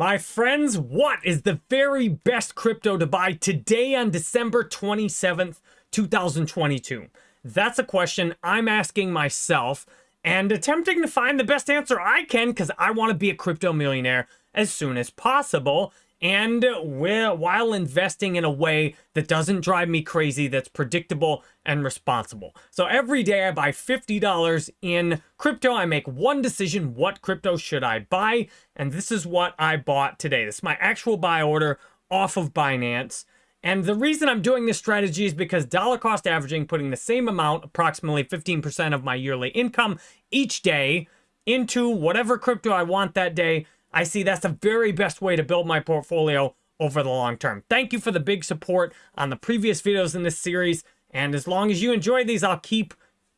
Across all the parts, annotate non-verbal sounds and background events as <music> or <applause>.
My friends, what is the very best crypto to buy today on December 27th, 2022? That's a question I'm asking myself and attempting to find the best answer I can because I want to be a crypto millionaire as soon as possible and while investing in a way that doesn't drive me crazy, that's predictable and responsible. So every day I buy $50 in crypto. I make one decision, what crypto should I buy? And this is what I bought today. This is my actual buy order off of Binance. And the reason I'm doing this strategy is because dollar cost averaging, putting the same amount, approximately 15% of my yearly income each day into whatever crypto I want that day, I see that's the very best way to build my portfolio over the long term. Thank you for the big support on the previous videos in this series. And as long as you enjoy these, I'll keep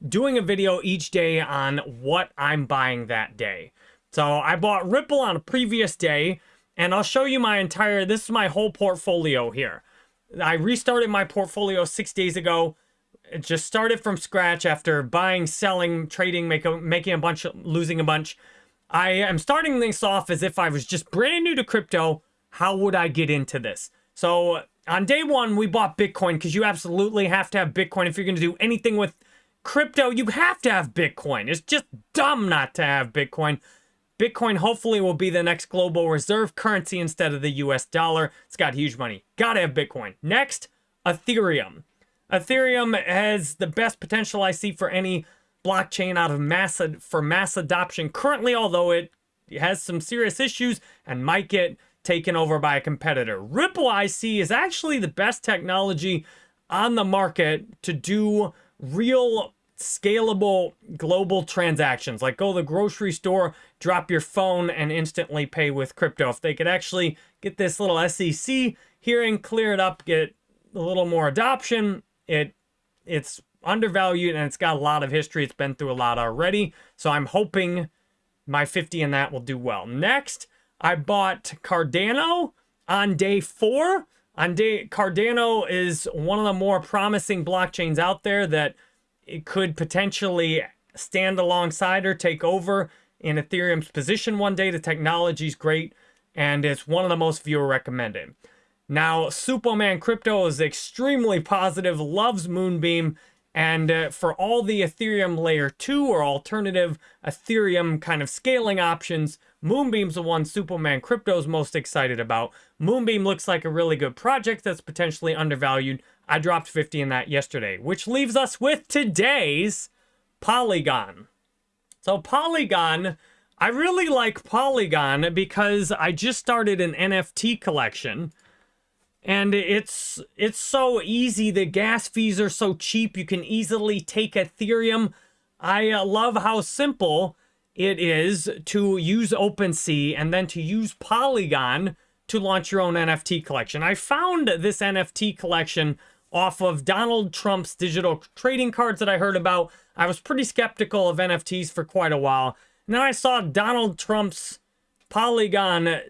doing a video each day on what I'm buying that day. So I bought Ripple on a previous day, and I'll show you my entire, this is my whole portfolio here. I restarted my portfolio six days ago. It just started from scratch after buying, selling, trading, make a, making a bunch, losing a bunch. I am starting this off as if I was just brand new to crypto. How would I get into this? So on day one, we bought Bitcoin because you absolutely have to have Bitcoin if you're going to do anything with crypto. You have to have Bitcoin. It's just dumb not to have Bitcoin. Bitcoin hopefully will be the next global reserve currency instead of the US dollar. It's got huge money. Gotta have Bitcoin. Next, Ethereum. Ethereum has the best potential I see for any blockchain out of mass for mass adoption currently, although it has some serious issues and might get taken over by a competitor. Ripple IC is actually the best technology on the market to do real scalable global transactions like go to the grocery store drop your phone and instantly pay with crypto if they could actually get this little sec hearing clear it up get a little more adoption it it's undervalued and it's got a lot of history. It's been through a lot already. So I'm hoping my 50 in that will do well. Next, I bought Cardano on day four. On day Cardano is one of the more promising blockchains out there that it could potentially stand alongside or take over in Ethereum's position one day. The technology is great and it's one of the most viewer recommended. Now, Superman Crypto is extremely positive, loves Moonbeam, and uh, for all the Ethereum layer 2 or alternative Ethereum kind of scaling options, Moonbeam's the one Superman Crypto's most excited about. Moonbeam looks like a really good project that's potentially undervalued. I dropped 50 in that yesterday, which leaves us with today's Polygon. So Polygon, I really like Polygon because I just started an NFT collection and it's it's so easy the gas fees are so cheap you can easily take ethereum i uh, love how simple it is to use OpenSea and then to use Polygon to launch your own NFT collection. I found this NFT collection off of Donald Trump's digital trading cards that I heard about. I was pretty skeptical of NFTs for quite a while. And then I saw Donald Trump's Polygon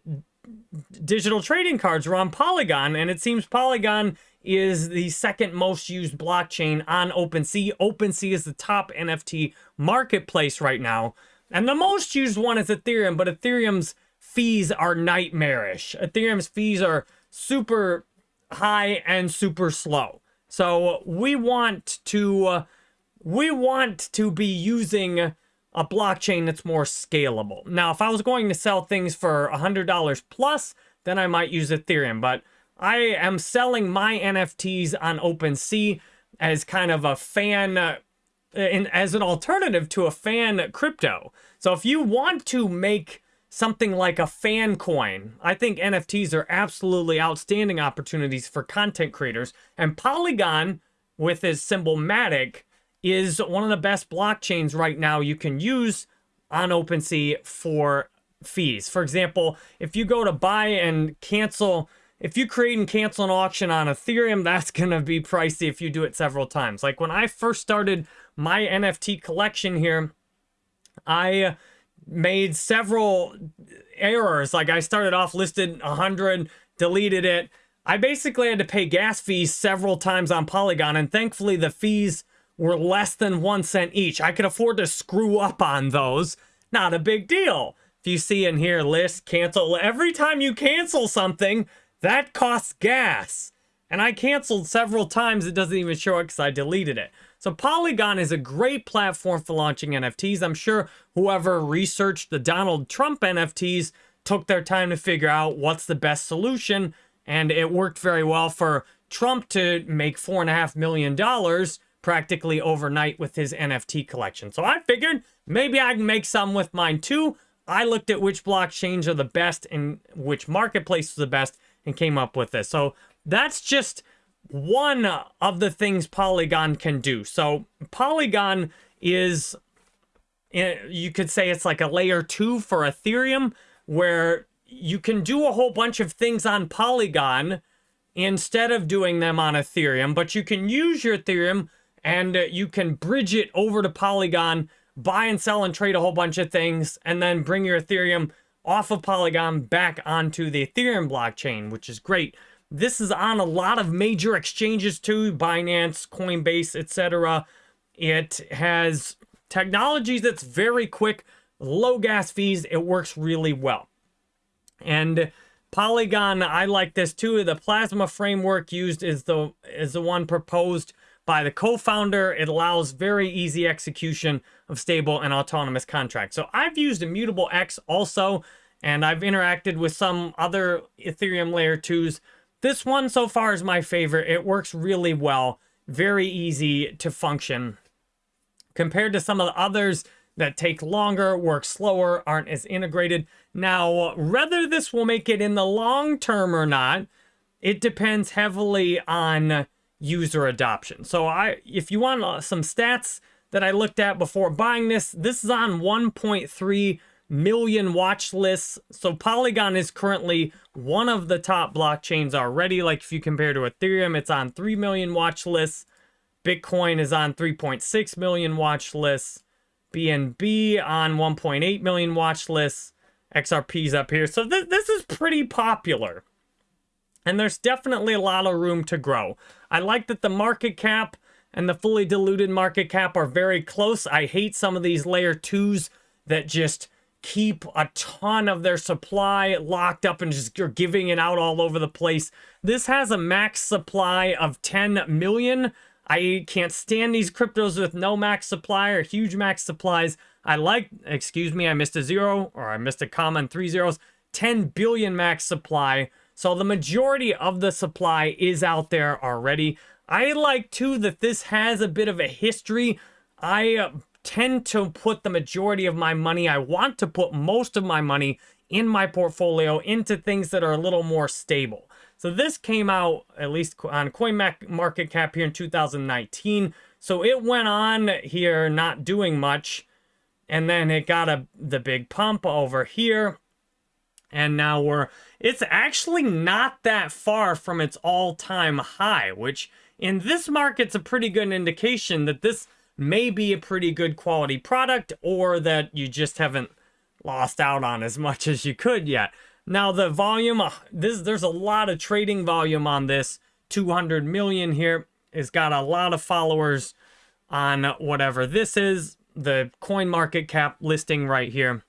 digital trading cards are on Polygon, and it seems Polygon is the second most used blockchain on OpenSea. OpenSea is the top NFT marketplace right now. And the most used one is Ethereum, but Ethereum's fees are nightmarish. Ethereum's fees are super high and super slow. So we want to uh, we want to be using a blockchain that's more scalable. Now, if I was going to sell things for $100 plus, then I might use Ethereum. But I am selling my NFTs on OpenSea as kind of a fan, uh, in, as an alternative to a fan crypto. So if you want to make something like a fan coin, I think NFTs are absolutely outstanding opportunities for content creators. And Polygon, with its symbol Matic, is one of the best blockchains right now you can use on OpenSea for fees. For example, if you go to buy and cancel, if you create and cancel an auction on Ethereum, <laughs> that's going to be pricey if you do it several times. Like when I first started my NFT collection here, I made several errors. Like I started off listed 100, deleted it. I basically had to pay gas fees several times on Polygon, and thankfully the fees were less than one cent each. I could afford to screw up on those. Not a big deal. If you see in here, list, cancel, every time you cancel something, that costs gas. And I canceled several times. It doesn't even show it because I deleted it. So Polygon is a great platform for launching NFTs. I'm sure whoever researched the Donald Trump NFTs took their time to figure out what's the best solution. And it worked very well for Trump to make $4.5 million practically overnight with his NFT collection. So I figured maybe I can make some with mine too. I looked at which blockchains are the best and which marketplace is the best and came up with this. So that's just one of the things Polygon can do. So Polygon is, eh, you could say it's like a layer two for Ethereum, where you can do a whole bunch of things on Polygon instead of doing them on Ethereum, but you can use your Ethereum and uh, you can bridge it over to Polygon, buy and sell and trade a whole bunch of things, and then bring your Ethereum off of Polygon back onto the Ethereum blockchain, which is great. This is on a lot of major exchanges too, Binance, Coinbase, etc. It has technology that's very quick, low gas fees. It works really well. And Polygon, I like this too. The Plasma framework used is the is the one proposed by the co-founder. It allows very easy execution of stable and autonomous contracts. So I've used Immutable X also, and I've interacted with some other Ethereum layer 2s. This one so far is my favorite. It works really well, very easy to function. Compared to some of the others that take longer, work slower, aren't as integrated. Now, whether this will make it in the long term or not, it depends heavily on user adoption. So I, if you want uh, some stats that I looked at before buying this, this is on 1.3 million watch lists. So Polygon is currently one of the top blockchains already. Like if you compare to Ethereum, it's on 3 million watch lists. Bitcoin is on 3.6 million watch lists. BNB on 1.8 million watch lists. XRP's up here. So th this is pretty popular. And there's definitely a lot of room to grow. I like that the market cap and the fully diluted market cap are very close. I hate some of these layer twos that just keep a ton of their supply locked up and just are giving it out all over the place. This has a max supply of 10 million. I can't stand these cryptos with no max supply or huge max supplies. I like, excuse me, I missed a zero or I missed a comma and three zeros. 10 billion max supply. So the majority of the supply is out there already. I like too that this has a bit of a history. I uh, tend to put the majority of my money, I want to put most of my money in my portfolio into things that are a little more stable. So this came out at least on CoinMarketCap here in 2019. So it went on here not doing much. And then it got a the big pump over here. And now we're, it's actually not that far from its all-time high, which in this market's a pretty good indication that this may be a pretty good quality product or that you just haven't lost out on as much as you could yet. Now the volume, uh, this there's a lot of trading volume on this. 200 million here. It's got a lot of followers on whatever this is. The coin market cap listing right here.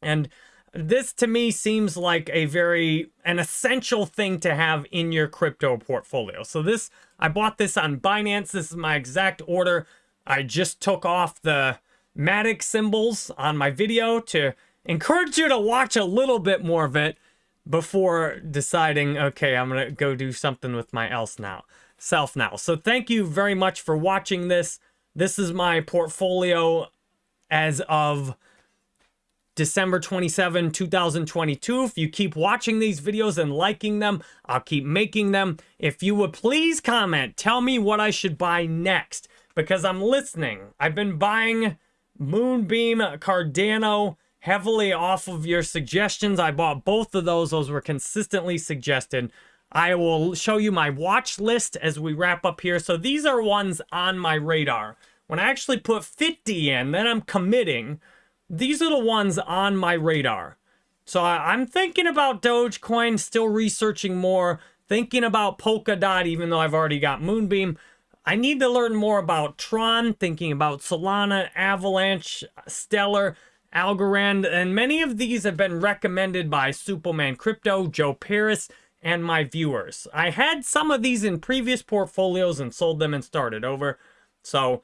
And this to me seems like a very an essential thing to have in your crypto portfolio. So this I bought this on Binance. This is my exact order. I just took off the Matic symbols on my video to encourage you to watch a little bit more of it before deciding, okay, I'm going to go do something with my else now, self now. So thank you very much for watching this. This is my portfolio as of December 27, 2022. If you keep watching these videos and liking them, I'll keep making them. If you would please comment, tell me what I should buy next because I'm listening. I've been buying Moonbeam, Cardano heavily off of your suggestions. I bought both of those. Those were consistently suggested. I will show you my watch list as we wrap up here. So these are ones on my radar. When I actually put 50 in, then I'm committing these are the ones on my radar. So I, am thinking about Dogecoin, still researching more, thinking about Polkadot, even though I've already got Moonbeam. I need to learn more about Tron, thinking about Solana, Avalanche, Stellar. Algorand, and many of these have been recommended by Superman Crypto, Joe Parys, and my viewers. I had some of these in previous portfolios and sold them and started over. So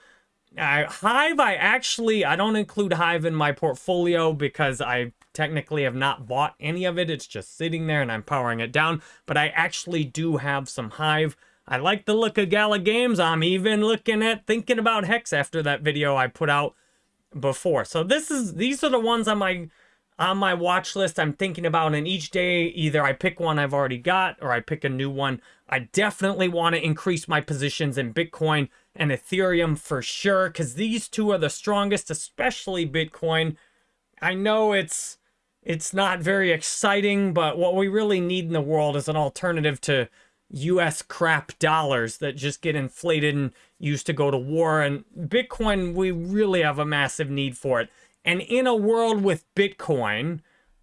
uh, Hive, I actually, I don't include Hive in my portfolio because I technically have not bought any of it. It's just sitting there and I'm powering it down. But I actually do have some Hive. I like the look of Gala Games. I'm even looking at thinking about Hex after that video I put out before. So this is these are the ones on my on my watch list I'm thinking about and each day either I pick one I've already got or I pick a new one. I definitely want to increase my positions in Bitcoin and Ethereum for sure because these two are the strongest, especially Bitcoin. I know it's it's not very exciting, but what we really need in the world is an alternative to US crap dollars that just get inflated and used to go to war. And Bitcoin, we really have a massive need for it. And in a world with Bitcoin,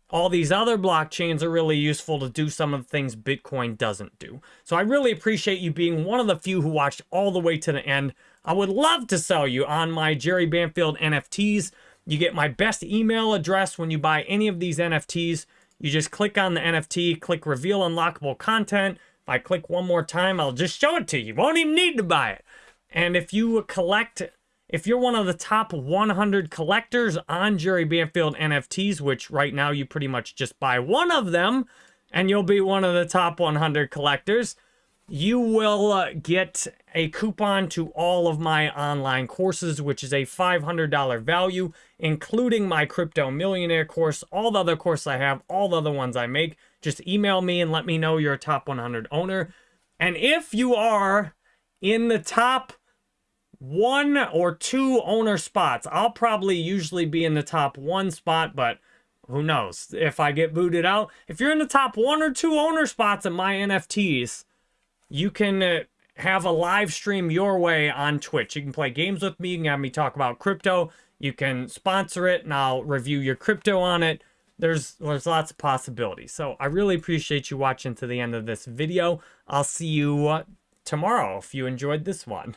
all these other blockchains are really useful to do some of the things Bitcoin doesn't do. So I really appreciate you being one of the few who watched all the way to the end. I would love to sell you on my Jerry Banfield NFTs. You get my best email address when you buy any of these NFTs. You just click on the NFT, click reveal unlockable content. If I click one more time, I'll just show it to you. You won't even need to buy it. And if you collect if you're one of the top 100 collectors on Jerry Banfield NFTs, which right now you pretty much just buy one of them, and you'll be one of the top 100 collectors, you will uh, get a coupon to all of my online courses, which is a $500 value, including my Crypto Millionaire course, all the other courses I have, all the other ones I make. Just email me and let me know you're a top 100 owner. And if you are in the top one or two owner spots. I'll probably usually be in the top one spot, but who knows if I get booted out. If you're in the top one or two owner spots at my NFTs, you can uh, have a live stream your way on Twitch. You can play games with me. You can have me talk about crypto. You can sponsor it and I'll review your crypto on it. There's, there's lots of possibilities. So I really appreciate you watching to the end of this video. I'll see you uh, tomorrow if you enjoyed this one.